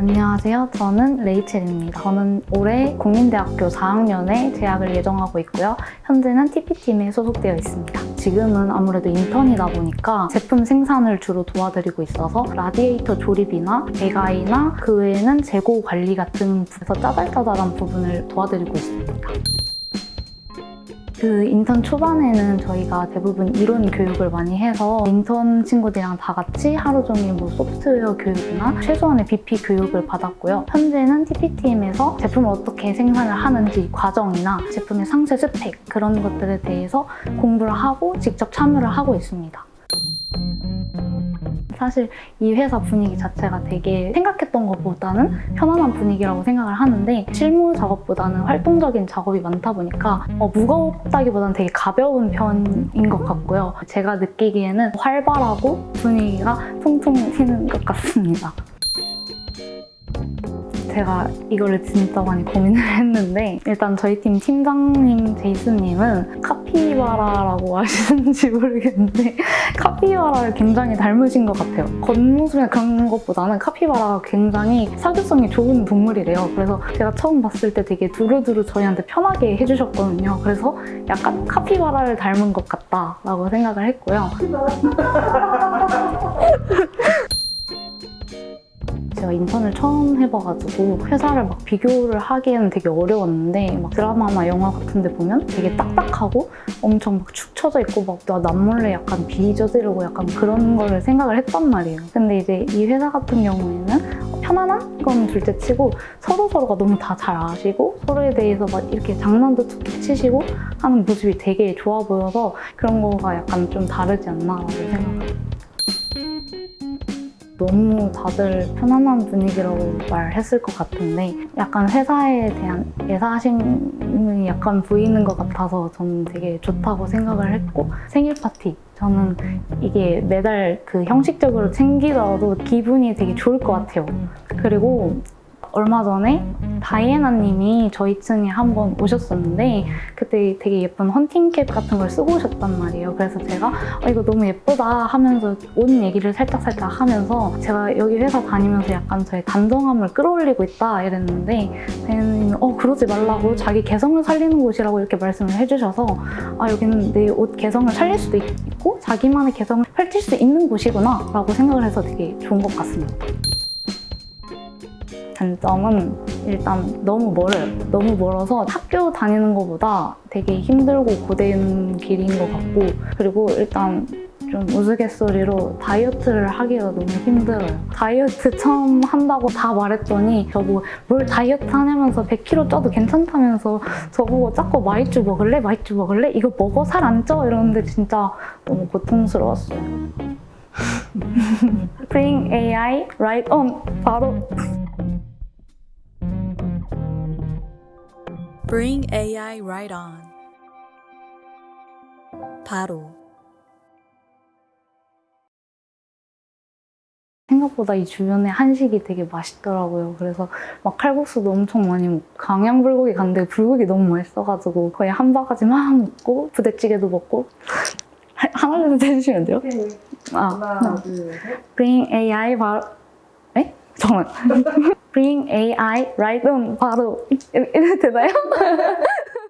안녕하세요. 저는 레이첼입니다. 저는 올해 국민대학교 4학년에 재학을 예정하고 있고요. 현재는 TP팀에 소속되어 있습니다. 지금은 아무래도 인턴이다 보니까 제품 생산을 주로 도와드리고 있어서 라디에이터 조립이나 배관이나 그 외에는 재고 관리 같은 부분에서 짜잘짜잘한 부분을 도와드리고 있습니다. 그 인턴 초반에는 저희가 대부분 이론 교육을 많이 해서 인턴 친구들이랑 다 같이 하루 종일 뭐 소프트웨어 교육이나 최소한의 BP 교육을 받았고요. 현재는 TP팀에서 제품을 어떻게 생산을 하는지 과정이나 제품의 상세 스펙 그런 것들에 대해서 공부를 하고 직접 참여를 하고 있습니다. 사실 이 회사 분위기 자체가 되게 생각했던 것보다는 편안한 분위기라고 생각을 하는데 실무 작업보다는 활동적인 작업이 많다 보니까 어, 무겁다기보다는 되게 가벼운 편인 것 같고요. 제가 느끼기에는 활발하고 분위기가 통통 튀는 것 같습니다. 제가 이거를 진짜 많이 고민을 했는데 일단 저희 팀 팀장님 제이슨님은 카피바라라고 아시는지 모르겠는데 카피바라를 굉장히 닮으신 것 같아요. 겉모습에 그런 것보다는 카피바라가 굉장히 사교성이 좋은 동물이래요. 그래서 제가 처음 봤을 때 되게 두루두루 저희한테 편하게 해주셨거든요. 그래서 약간 카피바라를 닮은 것 같다라고 생각을 했고요. 제가 인턴을 처음 해봐가지고 회사를 막 비교를 하기에는 되게 어려웠는데 막 드라마나 영화 같은 데 보면 되게 딱딱하고 엄청 막 축 처져 있고 막 나 남몰래 약간 비저지르고 약간 그런 거를 생각을 했단 말이에요. 근데 이제 이 회사 같은 경우에는 편안한 건 둘째 치고 서로 서로가 너무 다 잘 아시고 서로에 대해서 막 이렇게 장난도 툭툭 치시고 하는 모습이 되게 좋아 보여서 그런 거가 약간 좀 다르지 않나라고 생각합니다. 너무 다들 편안한 분위기라고 말했을 것 같은데 약간 회사에 대한 애사심이 약간 보이는 것 같아서 저는 되게 좋다고 생각을 했고 생일 파티 저는 이게 매달 그 형식적으로 챙기더라도 기분이 되게 좋을 것 같아요. 그리고 얼마 전에 다이애나 님이 저희 층에 한 번 오셨었는데 그때 되게 예쁜 헌팅캡 같은 걸 쓰고 오셨단 말이에요. 그래서 제가 어, 이거 너무 예쁘다 하면서 옷 얘기를 살짝살짝 하면서 제가 여기 회사 다니면서 약간 저의 단정함을 끌어올리고 있다 이랬는데 다이애나 님은 어 그러지 말라고 자기 개성을 살리는 곳이라고 이렇게 말씀을 해주셔서 아 여기는 내 옷 개성을 살릴 수도 있고 자기만의 개성을 펼칠 수 있는 곳이구나 라고 생각을 해서 되게 좋은 것 같습니다. 단점은 일단 너무 멀어요. 너무 멀어서 학교 다니는 것보다 되게 힘들고 고된 길인 것 같고 그리고 일단 좀 우스갯소리로 다이어트를 하기가 너무 힘들어요. 다이어트 처음 한다고 다 말했더니 저보고 뭘 다이어트 하냐면서 100kg 쪄도 괜찮다면서 저보고 자꾸 마이쮸 먹을래? 마이쮸 먹을래? 이거 먹어 살 안 쪄? 이러는데 진짜 너무 고통스러웠어요. Bring AI right on 바로 Bring AI right on. 바로 생각보다 이 주변에 한식이 되게 맛있더라고요. 그래서 막 칼국수도 엄청 많이 먹고 강양 불고기 갔는데 불고기 너무 맛있어가지고 거의 한 바가지 막 먹고 부대찌개도 먹고 하- 하나 둘셋 해주시면 돼요? 아, 하나, 둘, 셋. Bring AI 바로 에? 잠깐만 Bring AI right on 바로 이렇게 되나요?